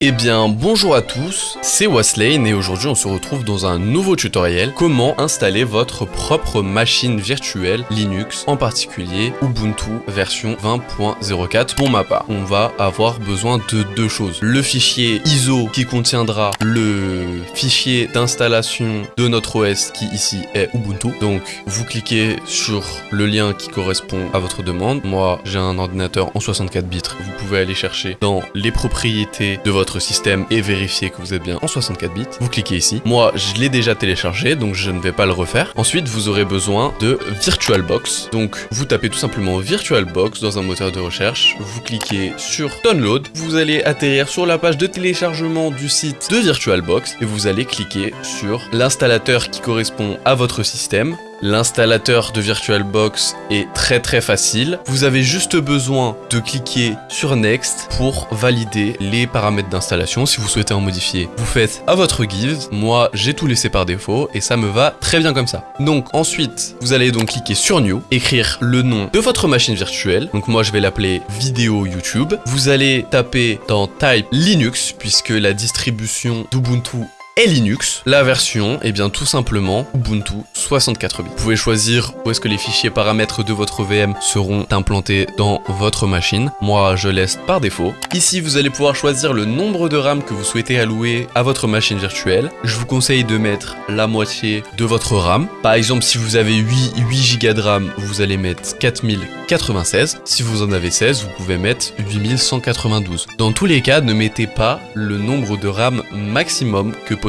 Eh bien bonjour à tous, c'est Waslane et aujourd'hui on se retrouve dans un nouveau tutoriel comment installer votre propre machine virtuelle Linux, en particulier Ubuntu version 20.04 pour ma part. On va avoir besoin de deux choses. Le fichier ISO qui contiendra le fichier d'installation de notre OS qui ici est Ubuntu. Donc vous cliquez sur le lien qui correspond à votre demande. Moi j'ai un ordinateur en 64 bits, vous pouvez aller chercher dans les propriétés de votre système et vérifier que vous êtes bien en 64 bits, vous cliquez ici. Moi, je l'ai déjà téléchargé, donc je ne vais pas le refaire. Ensuite, vous aurez besoin de VirtualBox. Donc, vous tapez tout simplement VirtualBox dans un moteur de recherche, vous cliquez sur Download, vous allez atterrir sur la page de téléchargement du site de VirtualBox et vous allez cliquer sur l'installateur qui correspond à votre système. L'installateur de VirtualBox est très très facile. Vous avez juste besoin de cliquer sur Next pour valider les paramètres d'installation. Si vous souhaitez en modifier, vous faites à votre guise. Moi, j'ai tout laissé par défaut et ça me va très bien comme ça. Donc ensuite, vous allez donc cliquer sur New, écrire le nom de votre machine virtuelle. Donc moi, je vais l'appeler vidéo YouTube. Vous allez taper dans Type Linux puisque la distribution d'Ubuntu et Linux. La version, est eh bien tout simplement Ubuntu 64 bits. Vous pouvez choisir où est-ce que les fichiers paramètres de votre VM seront implantés dans votre machine. Moi, je laisse par défaut. Ici, vous allez pouvoir choisir le nombre de RAM que vous souhaitez allouer à votre machine virtuelle. Je vous conseille de mettre la moitié de votre RAM. Par exemple, si vous avez 8, 8 Go de RAM, vous allez mettre 4096. Si vous en avez 16, vous pouvez mettre 8192. Dans tous les cas, ne mettez pas le nombre de RAM maximum que possible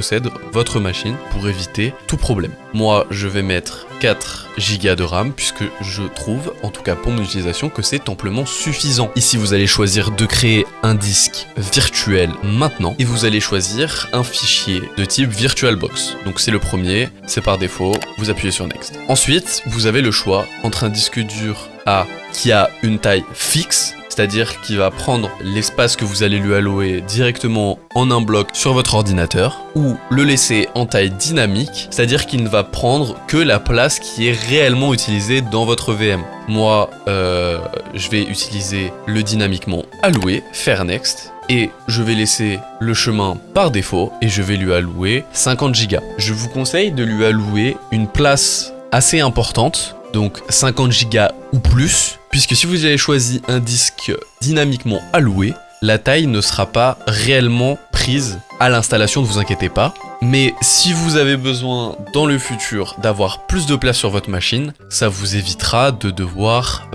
votre machine pour éviter tout problème. Moi, je vais mettre 4 Go de RAM puisque je trouve, en tout cas pour mon utilisation, que c'est amplement suffisant. Ici, vous allez choisir de créer un disque virtuel maintenant et vous allez choisir un fichier de type VirtualBox. Donc c'est le premier, c'est par défaut, vous appuyez sur Next. Ensuite, vous avez le choix entre un disque dur A qui a une taille fixe c'est-à-dire qu'il va prendre l'espace que vous allez lui allouer directement en un bloc sur votre ordinateur, ou le laisser en taille dynamique, c'est-à-dire qu'il ne va prendre que la place qui est réellement utilisée dans votre VM. Moi, euh, je vais utiliser le dynamiquement alloué, faire next, et je vais laisser le chemin par défaut et je vais lui allouer 50 Go. Je vous conseille de lui allouer une place assez importante donc 50 Go ou plus, puisque si vous avez choisi un disque dynamiquement alloué, la taille ne sera pas réellement prise à l'installation, ne vous inquiétez pas. Mais si vous avez besoin dans le futur d'avoir plus de place sur votre machine, ça vous évitera de devoir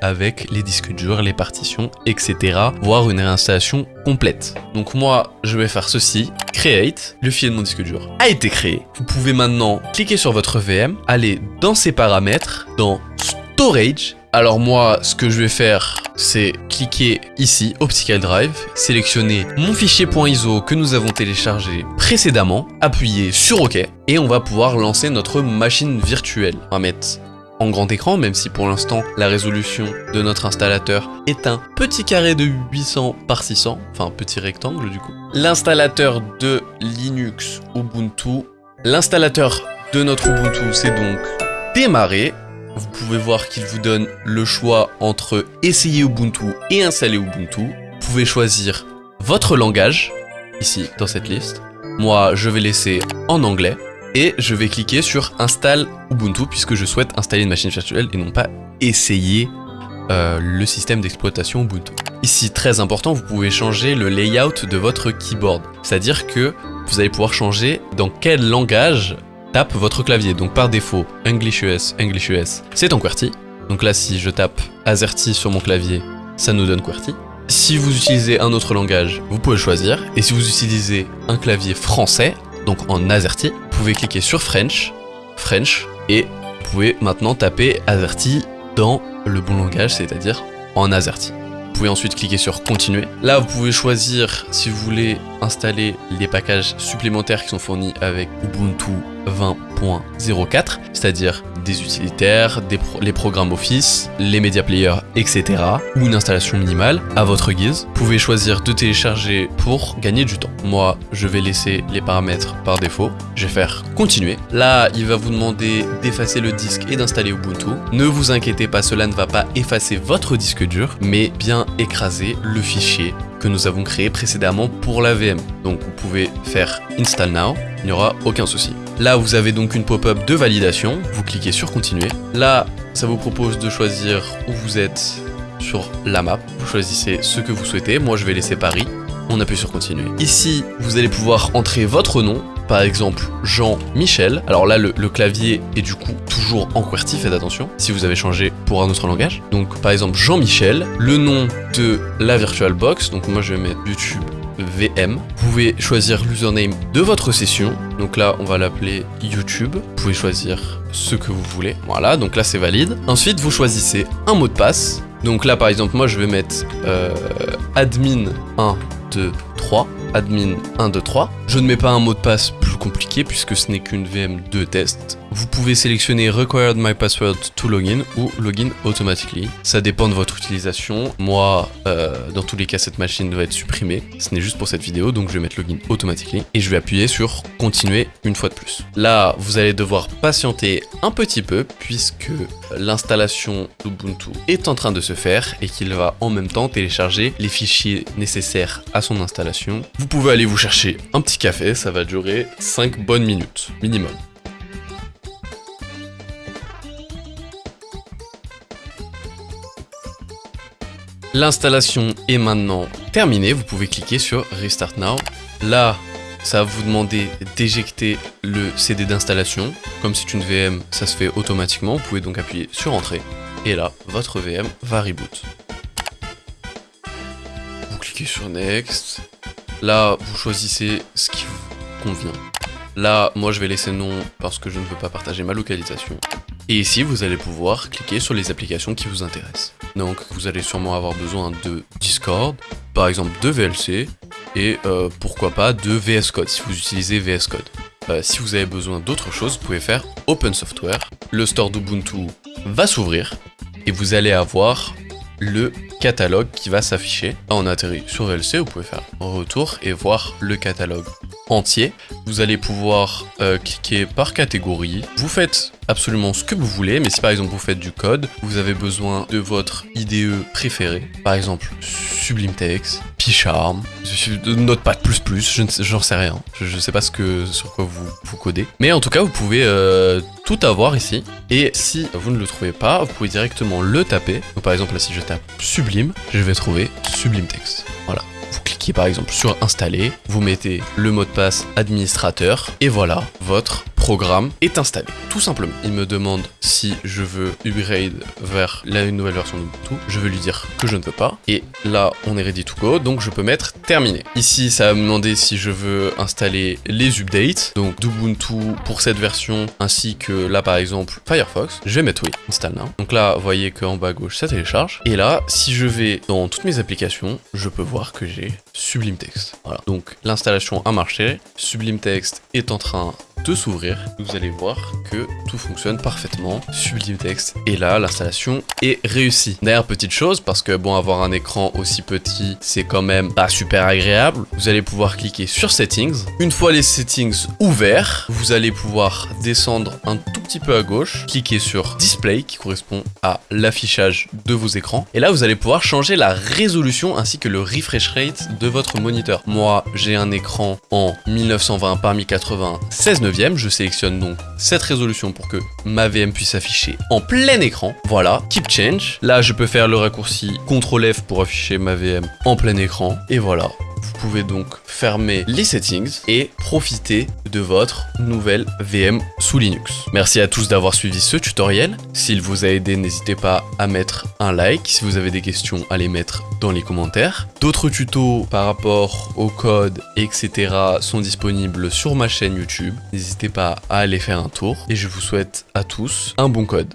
avec les disques durs, les partitions, etc. Voire une réinstallation complète. Donc moi, je vais faire ceci. Create, le fichier de mon disque dur a été créé. Vous pouvez maintenant cliquer sur votre VM, aller dans ses paramètres, dans Storage, alors moi, ce que je vais faire, c'est cliquer ici, Optical Drive, sélectionner mon fichier .iso que nous avons téléchargé précédemment, appuyer sur OK, et on va pouvoir lancer notre machine virtuelle. On va mettre en grand écran, même si pour l'instant la résolution de notre installateur est un petit carré de 800 par 600, enfin un petit rectangle du coup. L'installateur de Linux Ubuntu, l'installateur de notre Ubuntu c'est donc démarré, vous pouvez voir qu'il vous donne le choix entre essayer Ubuntu et installer Ubuntu. Vous pouvez choisir votre langage, ici, dans cette liste. Moi, je vais laisser en anglais. Et je vais cliquer sur Install Ubuntu puisque je souhaite installer une machine virtuelle et non pas essayer euh, le système d'exploitation Ubuntu. Ici, très important, vous pouvez changer le layout de votre keyboard. C'est-à-dire que vous allez pouvoir changer dans quel langage tape votre clavier. Donc par défaut, English US, English US, c'est en QWERTY. Donc là, si je tape AZERTY sur mon clavier, ça nous donne QWERTY. Si vous utilisez un autre langage, vous pouvez choisir. Et si vous utilisez un clavier français, donc en AZERTY, vous pouvez cliquer sur French, French, et vous pouvez maintenant taper AZERTY dans le bon langage, c'est-à-dire en AZERTY. Vous pouvez ensuite cliquer sur continuer. Là, vous pouvez choisir si vous voulez installer les packages supplémentaires qui sont fournis avec Ubuntu 20.04, c'est-à-dire des utilitaires, les programmes Office, les media players, etc. ou une installation minimale à votre guise. Vous pouvez choisir de télécharger pour gagner du temps. Moi, je vais laisser les paramètres par défaut. Je vais faire continuer. Là, il va vous demander d'effacer le disque et d'installer Ubuntu. Ne vous inquiétez pas, cela ne va pas effacer votre disque dur, mais bien écraser le fichier que nous avons créé précédemment pour la VM. Donc vous pouvez faire Install Now, il n'y aura aucun souci. Là, vous avez donc une pop-up de validation, vous cliquez sur Continuer. Là, ça vous propose de choisir où vous êtes sur la map. Vous choisissez ce que vous souhaitez, moi je vais laisser Paris. On appuie sur continuer. Ici, vous allez pouvoir entrer votre nom, par exemple Jean-Michel. Alors là, le, clavier est du coup toujours en QWERTY, faites attention, si vous avez changé pour un autre langage. Donc par exemple Jean-Michel, le nom de la VirtualBox, donc moi je vais mettre YouTube VM. Vous pouvez choisir l'username de votre session. Donc là, on va l'appeler YouTube. Vous pouvez choisir ce que vous voulez. Voilà, donc là, c'est valide. Ensuite, vous choisissez un mot de passe. Donc là, par exemple, moi, je vais mettre euh, admin 1, 2, 3 admin 1, 2, 3. Je ne mets pas un mot de passe compliqué puisque ce n'est qu'une VM de test. Vous pouvez sélectionner Required My Password to Login ou Login Automatically. Ça dépend de votre utilisation. Moi, euh, dans tous les cas, cette machine doit être supprimée. Ce n'est juste pour cette vidéo, donc je vais mettre Login Automatically. Et je vais appuyer sur Continuer une fois de plus. Là, vous allez devoir patienter un petit peu puisque l'installation d'Ubuntu est en train de se faire et qu'il va en même temps télécharger les fichiers nécessaires à son installation. Vous pouvez aller vous chercher un petit café, ça va durer 5 bonnes minutes minimum. L'installation est maintenant terminée, vous pouvez cliquer sur Restart Now. Là, ça va vous demander d'éjecter le CD d'installation. Comme c'est une VM, ça se fait automatiquement, vous pouvez donc appuyer sur Entrée. Et là, votre VM va reboot. Vous cliquez sur Next. Là, vous choisissez ce qui vous convient. Là, moi je vais laisser non parce que je ne veux pas partager ma localisation. Et ici, vous allez pouvoir cliquer sur les applications qui vous intéressent. Donc vous allez sûrement avoir besoin de Discord, par exemple de VLC, et euh, pourquoi pas de VS Code si vous utilisez VS Code. Euh, si vous avez besoin d'autre chose, vous pouvez faire Open Software. Le store d'Ubuntu va s'ouvrir et vous allez avoir le catalogue qui va s'afficher. Là, on atterrit sur VLC, vous pouvez faire retour et voir le catalogue entier. Vous allez pouvoir euh, cliquer par catégorie. Vous faites absolument ce que vous voulez, mais si par exemple vous faites du code, vous avez besoin de votre IDE préféré, par exemple Sublime Text, PyCharm, Notepad++, je n'en sais rien. Je ne sais pas ce que, sur quoi vous, vous codez. Mais en tout cas, vous pouvez euh, tout avoir ici. Et si vous ne le trouvez pas, vous pouvez directement le taper. Par exemple, si je tape Sublime, je vais trouver Sublime Text. Voilà. Vous cliquez par exemple sur installer, vous mettez le mot de passe administrateur et voilà, votre programme est installé, tout simplement. Il me demande si je veux upgrade vers la nouvelle version d'Ubuntu. Je vais lui dire que je ne peux pas. Et là, on est ready to go, donc je peux mettre terminé. Ici, ça va me demander si je veux installer les updates, donc d'Ubuntu pour cette version, ainsi que là, par exemple, Firefox. Je vais mettre oui, install now. Donc là, vous voyez qu'en bas à gauche, ça télécharge. Et là, si je vais dans toutes mes applications, je peux voir que j'ai Sublime Text. Voilà, donc l'installation a marché. Sublime Text est en train de s'ouvrir. Vous allez voir que tout fonctionne parfaitement. Sublime texte. Et là, l'installation est réussie. D'ailleurs, petite chose, parce que bon, avoir un écran aussi petit, c'est quand même pas super agréable. Vous allez pouvoir cliquer sur Settings. Une fois les settings ouverts, vous allez pouvoir descendre un tout petit peu à gauche, cliquer sur Display, qui correspond à l'affichage de vos écrans. Et là, vous allez pouvoir changer la résolution ainsi que le refresh rate de votre moniteur. Moi, j'ai un écran en 1920 par 1080, 16 je sélectionne donc cette résolution pour que ma VM puisse afficher en plein écran. Voilà, Keep Change. Là, je peux faire le raccourci CTRL F pour afficher ma VM en plein écran. Et voilà, vous pouvez donc fermer les settings et profiter de votre nouvelle VM sous Linux. Merci à tous d'avoir suivi ce tutoriel. S'il vous a aidé, n'hésitez pas à mettre un like. Si vous avez des questions, à les mettre dans les commentaires. D'autres tutos par rapport au code, etc. sont disponibles sur ma chaîne YouTube. N'hésitez pas à aller faire un tour. Et je vous souhaite à tous un bon code.